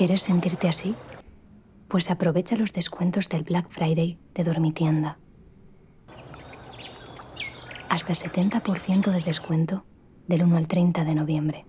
¿Quieres sentirte así? Pues aprovecha los descuentos del Black Friday de Dormitienda. Hasta 70% de descuento del 1 al 30 de noviembre.